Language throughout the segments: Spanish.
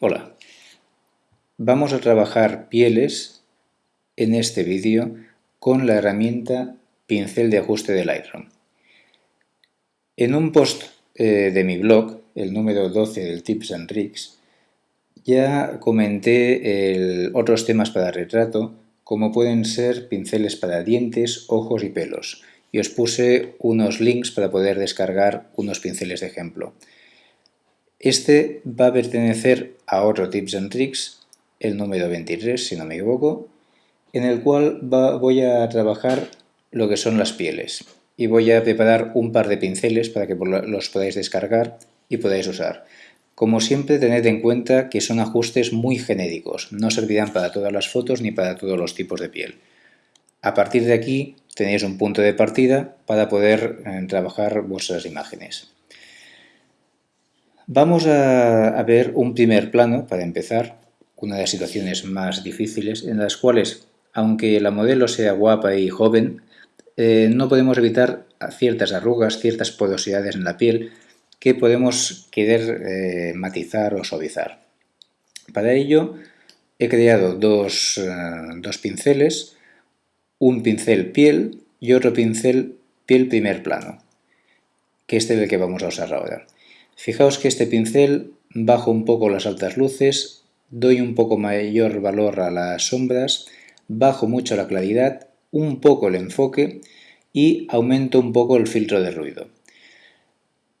Hola, vamos a trabajar pieles en este vídeo con la herramienta pincel de ajuste de Lightroom. En un post eh, de mi blog, el número 12 del Tips and Tricks, ya comenté otros temas para retrato, como pueden ser pinceles para dientes, ojos y pelos, y os puse unos links para poder descargar unos pinceles de ejemplo. Este va a pertenecer a otro Tips and Tricks, el número 23, si no me equivoco, en el cual voy a trabajar lo que son las pieles. Y voy a preparar un par de pinceles para que los podáis descargar y podáis usar. Como siempre, tened en cuenta que son ajustes muy genéricos, no servirán para todas las fotos ni para todos los tipos de piel. A partir de aquí tenéis un punto de partida para poder eh, trabajar vuestras imágenes. Vamos a, ver un primer plano para empezar, una de las situaciones más difíciles en las cuales, aunque la modelo sea guapa y joven, eh, no podemos evitar ciertas arrugas, ciertas porosidades en la piel que podemos querer eh, matizar o suavizar. Para ello he creado dos, eh, dos pinceles, un pincel piel y otro pincel piel primer plano, que este es el que vamos a usar ahora. Fijaos que este pincel bajo un poco las altas luces, doy un poco mayor valor a las sombras, bajo mucho la claridad, un poco el enfoque y aumento un poco el filtro de ruido.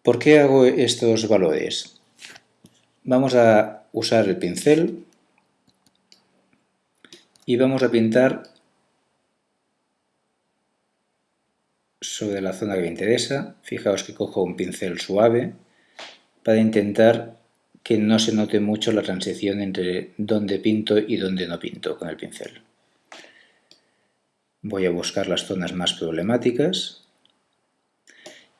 ¿Por qué hago estos valores? Vamos a usar el pincel y vamos a pintar sobre la zona que me interesa. Fijaos que cojo un pincel suave para intentar que no se note mucho la transición entre dónde pinto y dónde no pinto con el pincel. Voy a buscar las zonas más problemáticas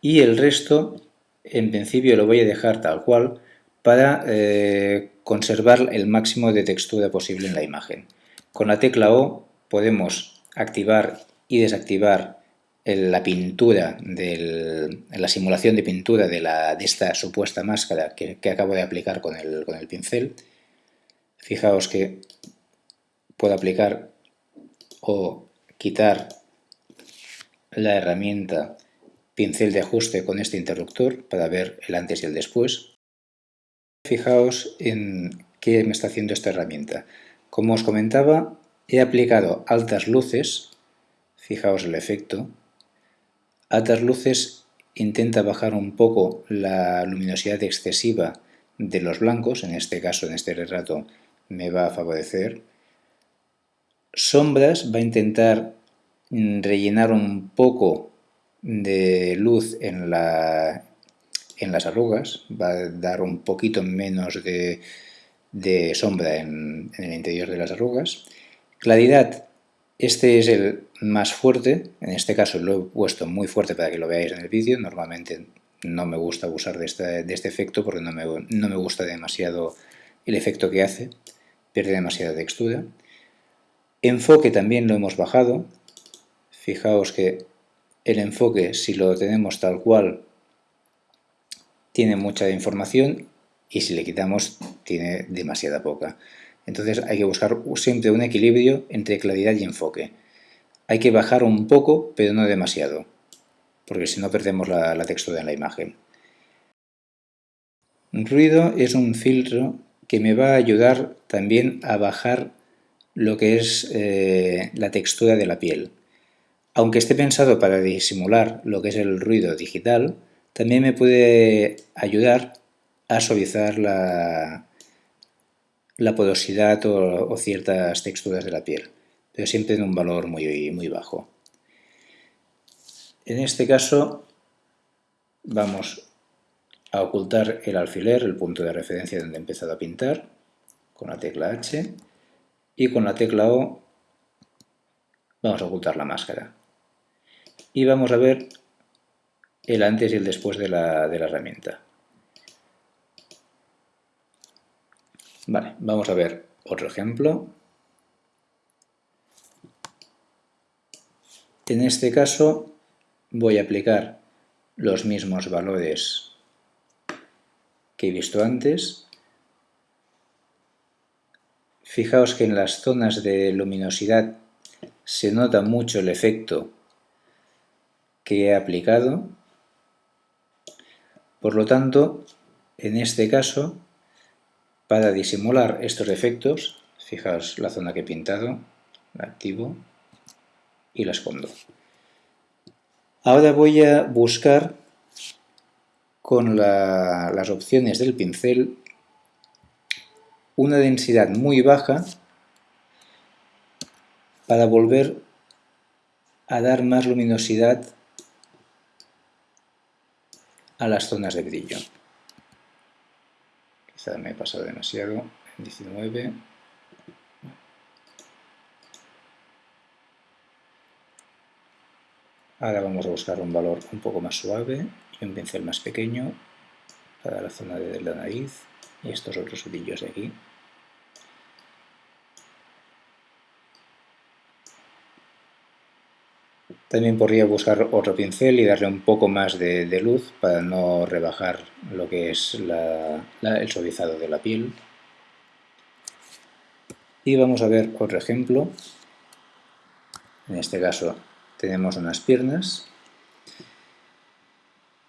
y el resto en principio lo voy a dejar tal cual para eh, conservar el máximo de textura posible en la imagen. Con la tecla O podemos activar y desactivar la pintura, del, la simulación de pintura de, esta supuesta máscara que, acabo de aplicar con el, con el pincel, fijaos que puedo aplicar o quitar la herramienta pincel de ajuste con este interruptor para ver el antes y el después. Fijaos en qué me está haciendo esta herramienta. Como os comentaba, he aplicado altas luces, fijaos el efecto, Altas luces intenta bajar un poco la luminosidad excesiva de los blancos, en este caso, en este retrato, me va a favorecer. Sombras va a intentar rellenar un poco de luz en, la, en las arrugas, va a dar un poquito menos de, sombra en, en el interior de las arrugas. Claridad este es el más fuerte, en este caso lo he puesto muy fuerte para que lo veáis en el vídeo, normalmente no me gusta abusar de este, efecto porque no me, no me gusta demasiado el efecto que hace, pierde demasiada textura. Enfoque también lo hemos bajado, fijaos que el enfoque si lo tenemos tal cual tiene mucha información y si le quitamos tiene demasiada poca. Entonces hay que buscar siempre un equilibrio entre claridad y enfoque. Hay que bajar un poco, pero no demasiado, porque si no perdemos la, textura en la imagen. Ruido es un filtro que me va a ayudar también a bajar lo que es eh, la textura de la piel. Aunque esté pensado para disimular lo que es el ruido digital, también me puede ayudar a suavizar la, la porosidad o, ciertas texturas de la piel, pero siempre en un valor muy, muy bajo. En este caso vamos a ocultar el alfiler, el punto de referencia donde he empezado a pintar, con la tecla H, y con la tecla O vamos a ocultar la máscara. Y vamos a ver el antes y el después de la, de la herramienta. Vale, vamos a ver otro ejemplo. En este caso voy a aplicar los mismos valores que he visto antes. Fijaos que en las zonas de luminosidad se nota mucho el efecto que he aplicado. Por lo tanto, en este caso, para disimular estos efectos, fijaos la zona que he pintado, la activo y la escondo. Ahora voy a buscar con las opciones del pincel una densidad muy baja para volver a dar más luminosidad a las zonas de brillo. Quizá me he pasado demasiado en 19. Ahora vamos a buscar un valor un poco más suave y un pincel más pequeño para la zona de la nariz y estos otros brillos de aquí. También podría buscar otro pincel y darle un poco más de, luz para no rebajar lo que es el suavizado de la piel. Y vamos a ver otro ejemplo. En este caso tenemos unas piernas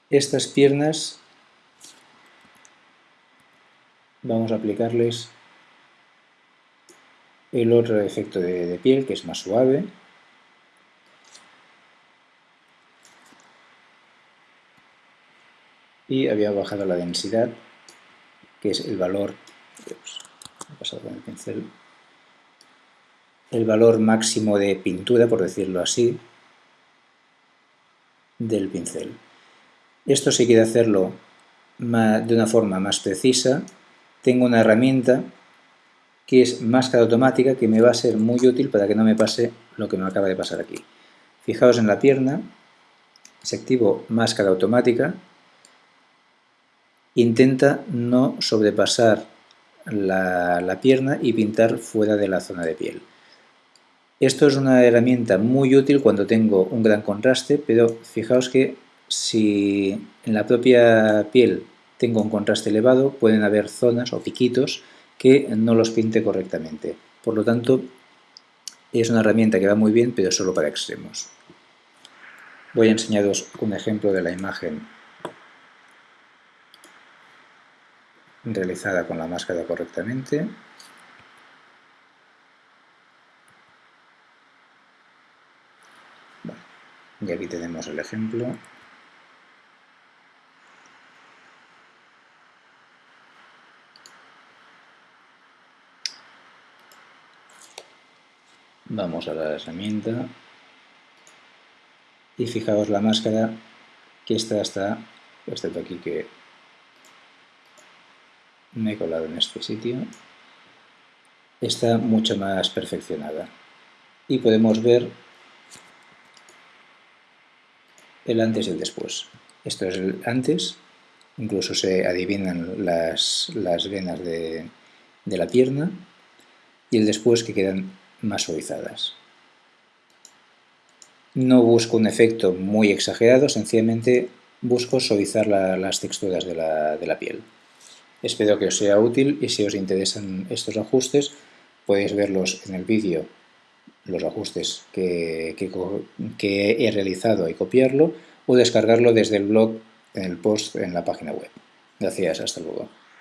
estas piernas vamos a aplicarles el otro efecto de, piel que es más suave y había bajado la densidad que es el valor el valor máximo de pintura por decirlo así del pincel esto si quiere hacerlo de una forma más precisa, tengo una herramienta que es máscara automática que me va a ser muy útil para que no me pase lo que me acaba de pasar aquí. Fijaos en la pierna, si activo máscara automática, intenta no sobrepasar la, pierna y pintar fuera de la zona de piel. Esto es una herramienta muy útil cuando tengo un gran contraste, pero fijaos que si en la propia piel tengo un contraste elevado, pueden haber zonas o piquitos que no los pinte correctamente. Por lo tanto, es una herramienta que va muy bien, pero solo para extremos. Voy a enseñaros un ejemplo de la imagen realizada con la máscara correctamente. y aquí tenemos el ejemplo. Vamos a la herramienta y fijaos la máscara que esta está, excepto aquí que me he colado en este sitio, está mucho más perfeccionada. Y podemos ver el antes y el después. Esto es el antes, incluso se adivinan las, venas de, de la pierna, y el después que quedan más suavizadas. No busco un efecto muy exagerado, sencillamente busco suavizar las texturas de la, piel. Espero que os sea útil y si os interesan estos ajustes podéis verlos en el vídeo, los ajustes que, he realizado y copiarlo o descargarlo desde el blog en el post en la página web. Gracias, hasta luego.